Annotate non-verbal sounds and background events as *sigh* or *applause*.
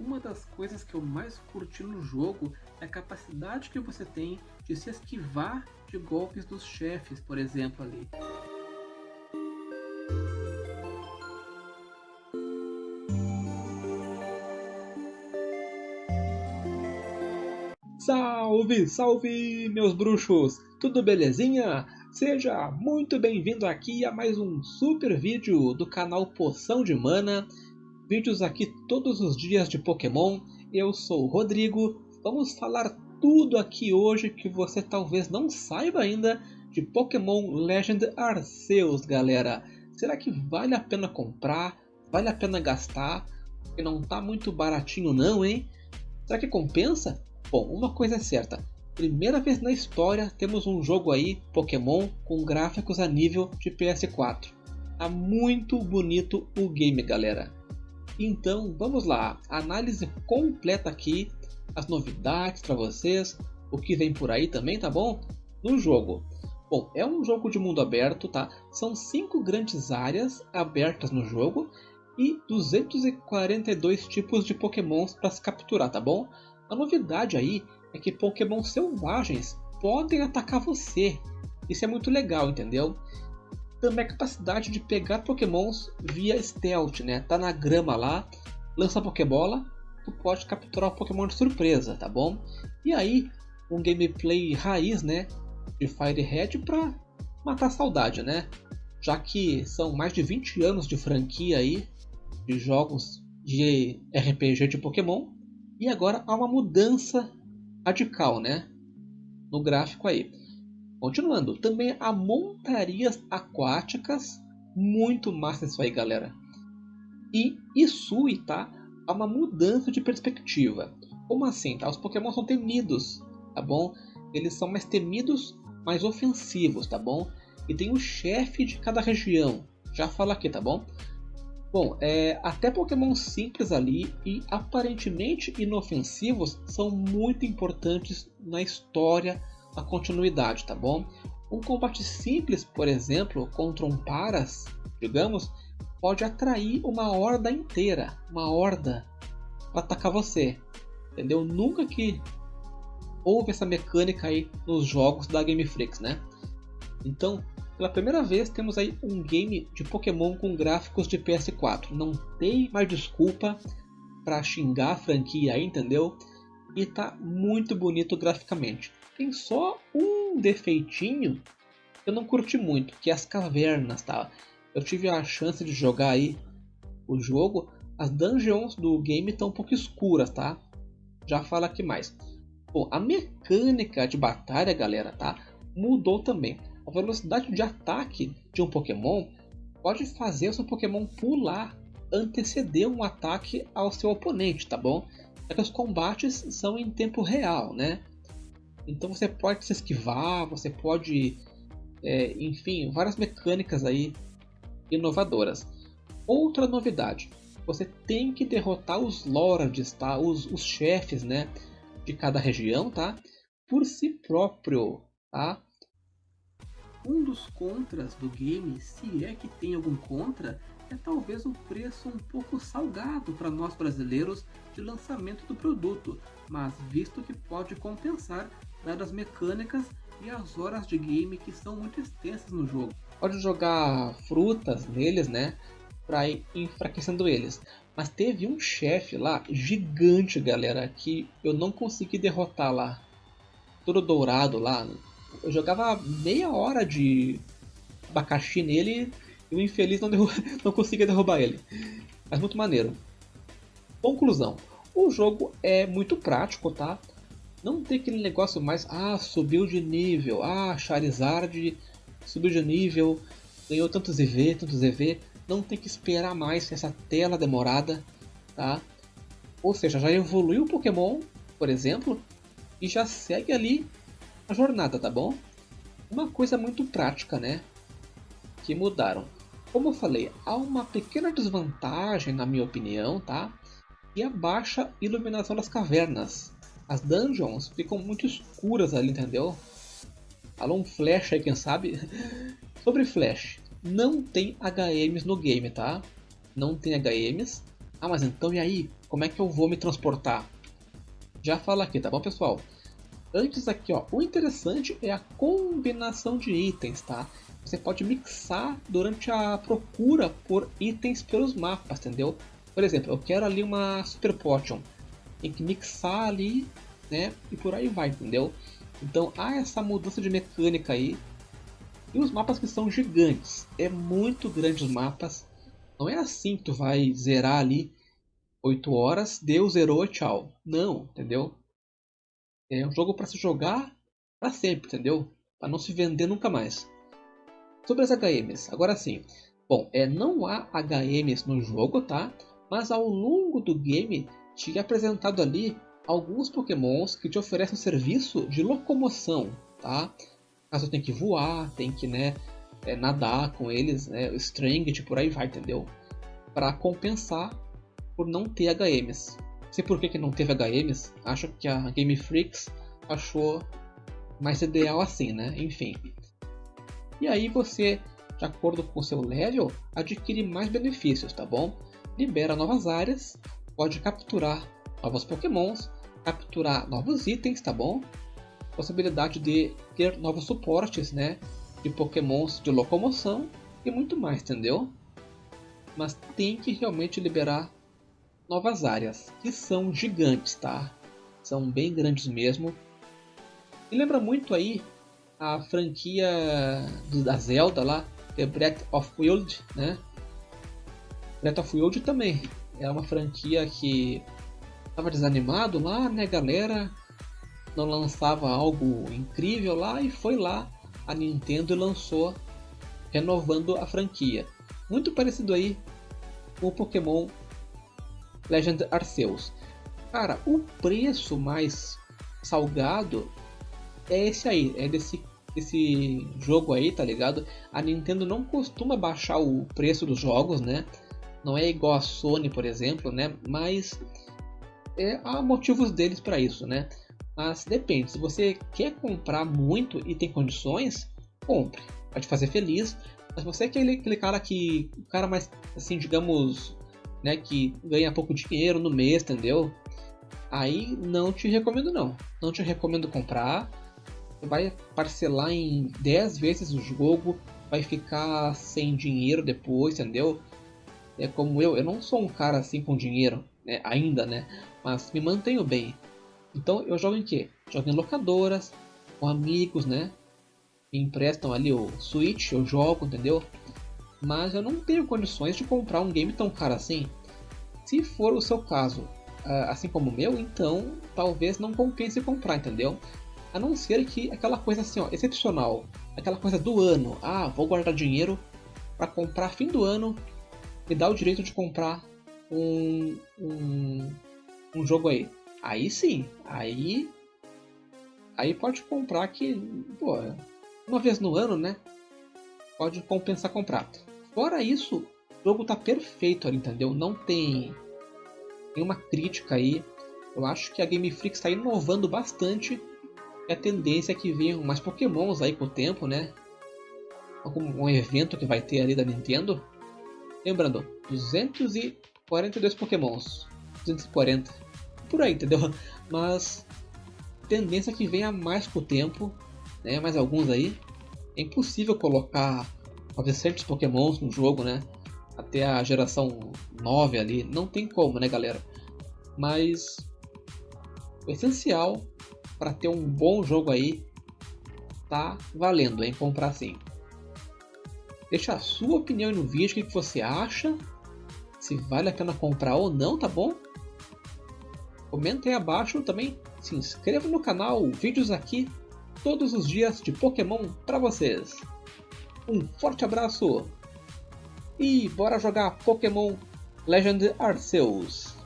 Uma das coisas que eu mais curti no jogo é a capacidade que você tem de se esquivar de golpes dos chefes, por exemplo, ali. Salve, salve, meus bruxos! Tudo belezinha? Seja muito bem-vindo aqui a mais um super vídeo do canal Poção de Mana. Vídeos aqui todos os dias de Pokémon. Eu sou o Rodrigo. Vamos falar tudo aqui hoje que você talvez não saiba ainda de Pokémon Legend Arceus, galera. Será que vale a pena comprar? Vale a pena gastar? Porque não tá muito baratinho não, hein? Será que compensa? Bom, uma coisa é certa. Primeira vez na história temos um jogo aí, Pokémon, com gráficos a nível de PS4. Tá muito bonito o game, galera. Então, vamos lá. Análise completa aqui, as novidades para vocês, o que vem por aí também, tá bom? No jogo. Bom, é um jogo de mundo aberto, tá? São cinco grandes áreas abertas no jogo e 242 tipos de pokémons para se capturar, tá bom? A novidade aí é que Pokémon selvagens podem atacar você. Isso é muito legal, entendeu? Também a capacidade de pegar Pokémons via stealth, né? Tá na grama lá, lança a Pokébola, tu pode capturar o Pokémon de surpresa, tá bom? E aí, um gameplay raiz, né? De Fire Red pra matar a saudade, né? Já que são mais de 20 anos de franquia aí, de jogos de RPG de Pokémon, e agora há uma mudança radical, né? No gráfico aí. Continuando, também há montarias aquáticas, muito massa isso aí, galera. E Isui, tá? Há uma mudança de perspectiva. Como assim, tá? Os Pokémon são temidos, tá bom? Eles são mais temidos, mais ofensivos, tá bom? E tem o chefe de cada região. Já falo aqui, tá bom? Bom, é, até Pokémon simples ali e aparentemente inofensivos são muito importantes na história, na continuidade, tá bom? Um combate simples, por exemplo, contra um Paras, digamos, pode atrair uma horda inteira, uma horda, para atacar você, entendeu? Nunca que houve essa mecânica aí nos jogos da Game Freaks, né? Então, pela primeira vez temos aí um game de Pokémon com gráficos de PS4. Não tem mais desculpa para xingar a franquia aí, entendeu? E tá muito bonito graficamente. Tem só um defeitinho que eu não curti muito, que é as cavernas, tá? Eu tive a chance de jogar aí o jogo, as dungeons do game estão um pouco escuras, tá? Já falo aqui mais. Bom, a mecânica de batalha, galera, tá? Mudou também a velocidade de ataque de um Pokémon pode fazer o seu Pokémon pular, anteceder um ataque ao seu oponente, tá bom? É que os combates são em tempo real, né? Então você pode se esquivar, você pode, é, enfim, várias mecânicas aí inovadoras. Outra novidade, você tem que derrotar os Lords, tá? Os, os chefes, né? De cada região, tá? Por si próprio, tá? Um dos contras do game, se é que tem algum contra, é talvez o preço um pouco salgado para nós brasileiros de lançamento do produto, mas visto que pode compensar dadas as mecânicas e as horas de game que são muito extensas no jogo. Pode jogar frutas neles, né, para ir enfraquecendo eles. Mas teve um chefe lá gigante, galera, que eu não consegui derrotar lá. Todo dourado lá, eu jogava meia hora de abacaxi nele e o infeliz não, *laughs* não conseguia derrubar ele. Mas muito maneiro. Conclusão. O jogo é muito prático, tá? Não tem aquele negócio mais, ah, subiu de nível, ah, Charizard subiu de nível, ganhou tantos EV, tantos EV. Não tem que esperar mais essa tela demorada, tá? Ou seja, já evoluiu o Pokémon, por exemplo, e já segue ali a jornada, tá bom? Uma coisa muito prática, né? Que mudaram. Como eu falei, há uma pequena desvantagem, na minha opinião, tá? E a baixa iluminação das cavernas. As dungeons ficam muito escuras ali, entendeu? Alô, um flash aí, quem sabe? *laughs* Sobre flash, não tem HMs no game, tá? Não tem HMs. Ah, mas então e aí? como é que eu vou me transportar? Já falo aqui, tá bom pessoal? Antes aqui, ó, o interessante é a combinação de itens, tá? Você pode mixar durante a procura por itens pelos mapas, entendeu? Por exemplo, eu quero ali uma Super Potion. Tem que mixar ali, né? E por aí vai, entendeu? Então há essa mudança de mecânica aí. E os mapas que são gigantes. É muito grande os mapas. Não é assim que tu vai zerar ali 8 horas, deu, zerou, tchau. Não, entendeu? É um jogo para se jogar para sempre, entendeu? Para não se vender nunca mais. Sobre as HMs, agora sim. Bom, é, não há HMs no jogo, tá? Mas ao longo do game te apresentado ali alguns pokémons que te oferecem serviço de locomoção, tá? Caso tenha que voar, tem que, né, é, nadar com eles, né, String, por aí vai, entendeu? Para compensar por não ter HMs. Sei por que, que não teve HMs, acho que a Game Freaks achou mais ideal assim, né? Enfim. E aí você, de acordo com o seu level, adquire mais benefícios, tá bom? Libera novas áreas, pode capturar novos pokémons, capturar novos itens, tá bom? Possibilidade de ter novos suportes, né? De pokémons de locomoção e muito mais, entendeu? Mas tem que realmente liberar novas áreas, que são gigantes, tá? São bem grandes mesmo. E lembra muito aí a franquia da Zelda lá, que é Breath of Wild, né? Breath of Wild também é uma franquia que estava desanimado lá, né, galera? Não lançava algo incrível lá e foi lá a Nintendo lançou renovando a franquia. Muito parecido aí com o Pokémon Legend Arceus. Cara, o preço mais salgado é esse aí, é desse, desse jogo aí, tá ligado? A Nintendo não costuma baixar o preço dos jogos, né? Não é igual a Sony, por exemplo, né? Mas é, há motivos deles para isso, né? Mas depende, se você quer comprar muito e tem condições, compre. Vai te fazer feliz. Mas você é aquele, aquele cara que. O cara mais, assim, digamos, né, que ganha pouco dinheiro no mês, entendeu? Aí não te recomendo não. Não te recomendo comprar. Você vai parcelar em 10 vezes o jogo, vai ficar sem dinheiro depois, entendeu? É como eu, eu não sou um cara assim com dinheiro, né, ainda, né? Mas me mantenho bem. Então eu jogo em quê? Jogo em locadoras, com amigos, né? Me emprestam ali o Switch, eu jogo, entendeu? mas eu não tenho condições de comprar um game tão caro assim. Se for o seu caso, ah, assim como o meu, então talvez não compense comprar, entendeu? A não ser que aquela coisa assim, ó, excepcional, aquela coisa do ano, ah, vou guardar dinheiro para comprar fim do ano e dar o direito de comprar um, um, um jogo aí. Aí sim, aí aí pode comprar que, pô, uma vez no ano, né? Pode compensar comprar. Fora isso, o jogo tá perfeito ali, entendeu? Não tem nenhuma crítica aí. Eu acho que a Game Freak está inovando bastante. E a tendência é que venham mais pokémons aí com o tempo, né? Algum um evento que vai ter ali da Nintendo. Lembrando, 242 pokémons. 240. Por aí, entendeu? *laughs* Mas tendência que venha mais com o tempo. Né? Mais alguns aí. É impossível colocar 900 pokémons no jogo, né? Até a geração 9 ali, não tem como, né, galera? Mas o essencial para ter um bom jogo aí tá valendo, hein? Comprar sim. Deixa a sua opinião no vídeo, o que você acha, se vale a pena comprar ou não, tá bom? Comenta aí abaixo também, se inscreva no canal, vídeos aqui todos os dias de Pokémon para vocês. Um forte abraço e bora jogar Pokémon Legend Arceus.